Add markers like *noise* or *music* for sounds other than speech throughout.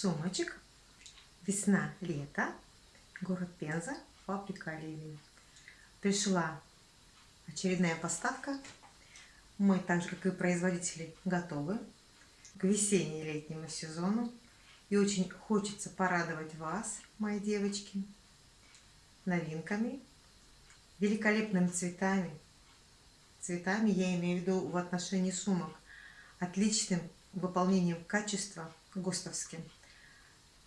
сумочек. Весна, лето. Город Пенза, фабрика Оливии. Пришла очередная поставка. Мы, так же как и производители, готовы к весенне-летнему сезону. И очень хочется порадовать вас, мои девочки, новинками, великолепными цветами. Цветами я имею в виду в отношении сумок. Отличным выполнением качества ГОСТовским.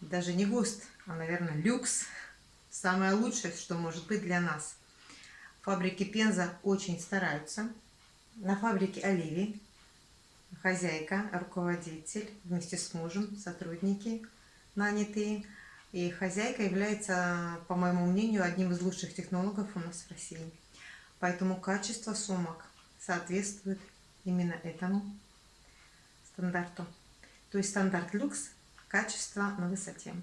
Даже не ГОСТ, а, наверное, люкс. Самое лучшее, что может быть для нас. Фабрики Пенза очень стараются. На фабрике Оливии хозяйка, руководитель, вместе с мужем, сотрудники нанятые. И хозяйка является, по моему мнению, одним из лучших технологов у нас в России. Поэтому качество сумок соответствует именно этому стандарту. То есть стандарт люкс, качество на высоте.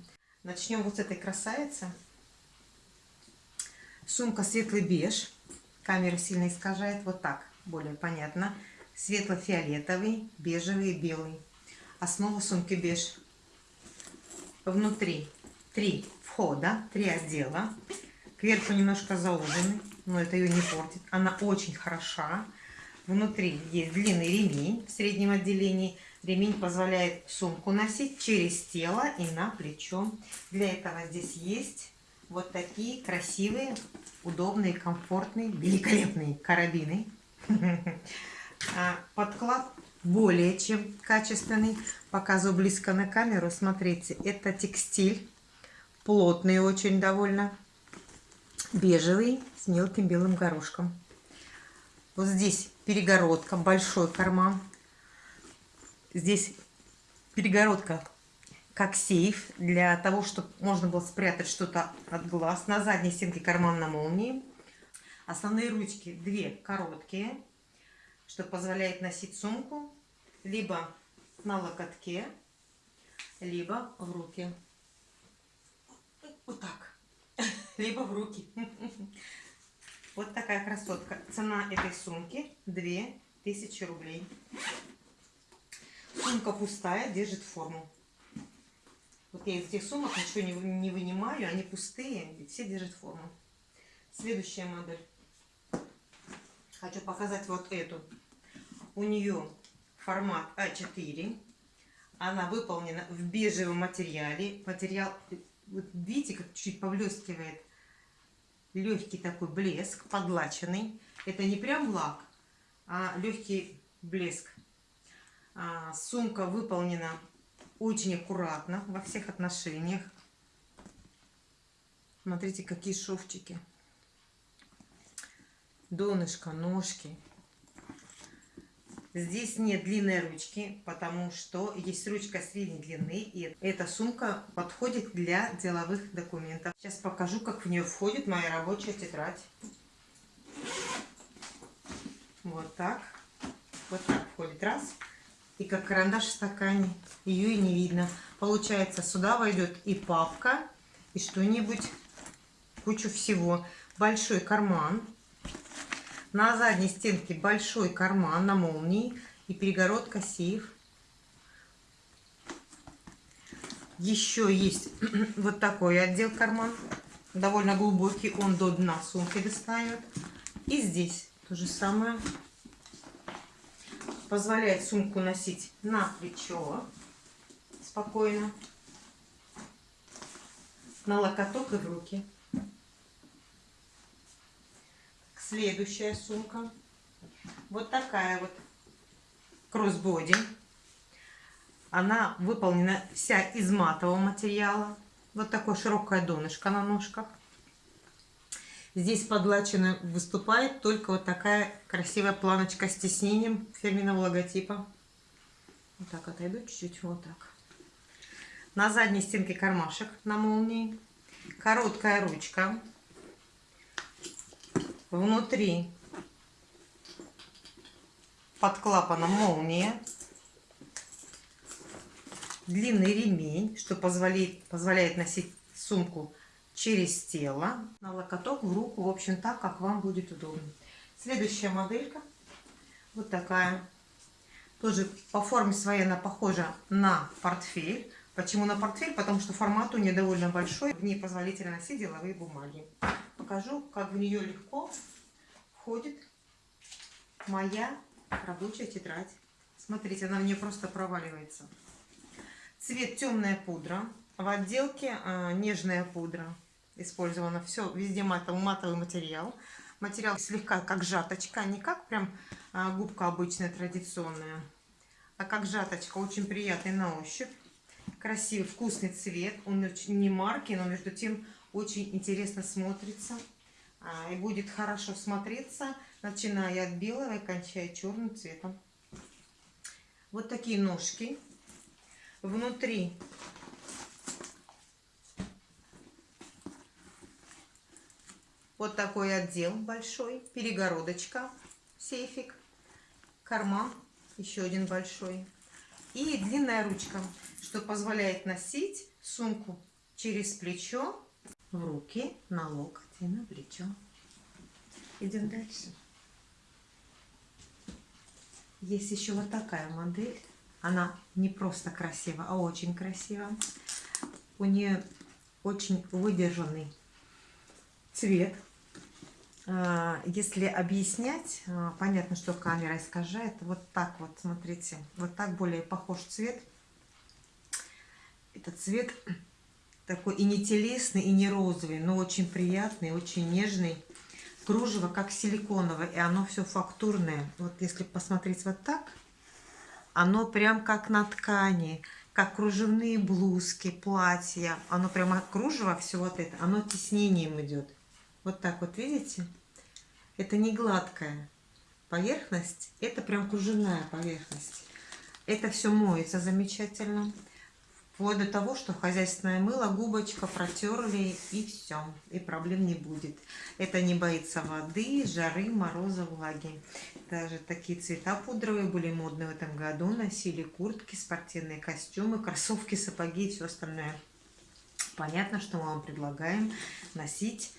Начнем вот с этой красавицы. Сумка светлый беж. Камера сильно искажает. Вот так, более понятно. Светло-фиолетовый, бежевый белый. Основа сумки беж. Внутри три входа, три отдела. Кверху немножко зауженный, но это ее не портит. Она очень хороша. Внутри есть длинный ремень в среднем отделении. Ремень позволяет сумку носить через тело и на плечо. Для этого здесь есть вот такие красивые, удобные, комфортные, великолепные карабины. *laughs* А, подклад более чем качественный. Показываю близко на камеру. Смотрите, это текстиль. Плотный очень довольно. Бежевый с мелким белым горошком. Вот здесь перегородка, большой карман. Здесь перегородка как сейф, для того, чтобы можно было спрятать что-то от глаз. На задней стенке карман на молнии. Основные ручки две короткие, что позволяет носить сумку либо на локотке, либо в руки. Вот так. *laughs* Либо в руки. *laughs* Вот такая красотка. Цена этой сумки 2000 рублей. Сумка пустая, держит форму. Вот я из этих сумок ничего не, не вынимаю, они пустые, и все держат форму. Следующая модель. Хочу показать вот эту. У нее формат А4. Она выполнена в бежевом материале. Материал, вот видите, как чуть-чуть поблескивает легкий такой блеск, подлаченный. Это не прям лак, а легкий блеск. А, сумка выполнена очень аккуратно во всех отношениях. Смотрите, какие шовчики. Донышко, ножки. Здесь нет длинной ручки, потому что есть ручка средней длины, и эта сумка подходит для деловых документов. Сейчас покажу, как в нее входит моя рабочая тетрадь. Вот так. Вот так входит. Раз. И как карандаш в стакане. Ее и не видно. Получается, сюда войдет и папка, и что-нибудь, кучу всего. Большой карман на задней стенке большой карман на молнии и перегородка сейф. Еще есть *clears throat* вот такой отдел карман. Довольно глубокий, он до дна сумки достает. И здесь то же самое. Позволяет сумку носить на плечо спокойно. На локоток и в руки. Следующая сумка. Вот такая вот кроссбоди. Она выполнена вся из матового материала. Вот такое широкое донышко на ножках. Здесь подлачено выступает только вот такая красивая планочка с тиснением фирменного логотипа. Вот так отойду чуть-чуть, вот так. На задней стенке кармашек на молнии. Короткая ручка внутри под клапаном молния, длинный ремень, что позволяет, позволяет носить сумку через тело, на локоток, в руку, в общем, так, как вам будет удобно. Следующая моделька, вот такая, тоже по форме своей она похожа на портфель, Почему на портфель? Потому что формат у нее довольно большой. В ней позволительно носить деловые бумаги. Покажу, как в нее легко входит моя рабочая тетрадь. Смотрите, она в нее просто проваливается. Цвет темная пудра. В отделке э, нежная пудра. Использовано все, везде матовый, матовый материал. Материал слегка как жаточка, не как прям э, губка обычная, традиционная, а как жаточка, очень приятный на ощупь. Красивый, вкусный цвет. Он очень не марки, но между тем очень интересно смотрится. А, и будет хорошо смотреться, начиная от белого и кончая черным цветом. Вот такие ножки. Внутри вот такой отдел большой, перегородочка, сейфик, карман, еще один большой. И длинная ручка, что позволяет носить сумку через плечо, в руки, на локоть и на плечо. Идем дальше. Есть еще вот такая модель. Она не просто красива, а очень красива. У нее очень выдержанный цвет. А, если объяснять, а, понятно, что камера искажает. Вот так вот, смотрите. Вот так более похож цвет. Это цвет такой и не телесный, и не розовый, но очень приятный, очень нежный. Кружево как силиконовое, и оно все фактурное. Вот если посмотреть вот так, оно прям как на ткани, как кружевные блузки, платья. Оно прямо кружево, все вот это, оно теснением идет. Вот так вот, видите? Это не гладкая поверхность, это прям кружевная поверхность. Это все моется замечательно. Вплоть до того, что хозяйственное мыло, губочка протерли и все, и проблем не будет. Это не боится воды, жары, мороза, влаги. Даже такие цвета пудровые были модны в этом году. Носили куртки, спортивные костюмы, кроссовки, сапоги и все остальное. Понятно, что мы вам предлагаем носить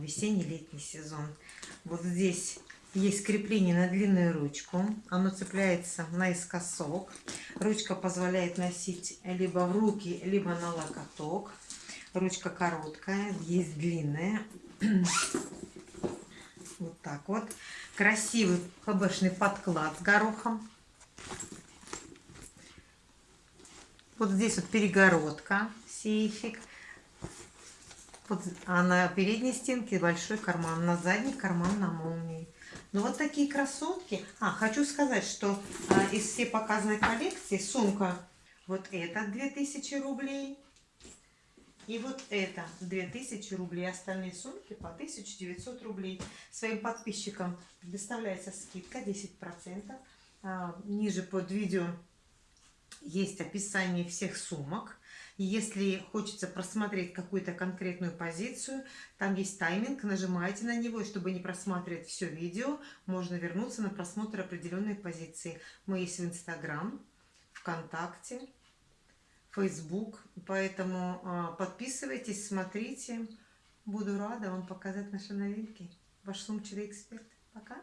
весенний-летний сезон. Вот здесь есть крепление на длинную ручку. Оно цепляется наискосок. Ручка позволяет носить либо в руки, либо на локоток. Ручка короткая, есть длинная. *clears throat* Вот так вот. Красивый хбшный подклад с горохом. Вот здесь вот перегородка, сейфик. Вот, а на передней стенке большой карман, на задней карман на молнии. Ну вот такие красотки. А, хочу сказать, что а, из всей показанной коллекции сумка вот эта 2000 рублей. И вот это 2000 рублей. Остальные сумки по 1900 рублей. Своим подписчикам предоставляется скидка 10%. А, ниже под видео есть описание всех сумок. Если хочется просмотреть какую-то конкретную позицию, там есть тайминг, нажимаете на него, и чтобы не просматривать все видео, можно вернуться на просмотр определенной позиции. Мы есть в Инстаграм, ВКонтакте, Фейсбук, поэтому а, подписывайтесь, смотрите. Буду рада вам показать наши новинки. Ваш сумчатый эксперт. Пока!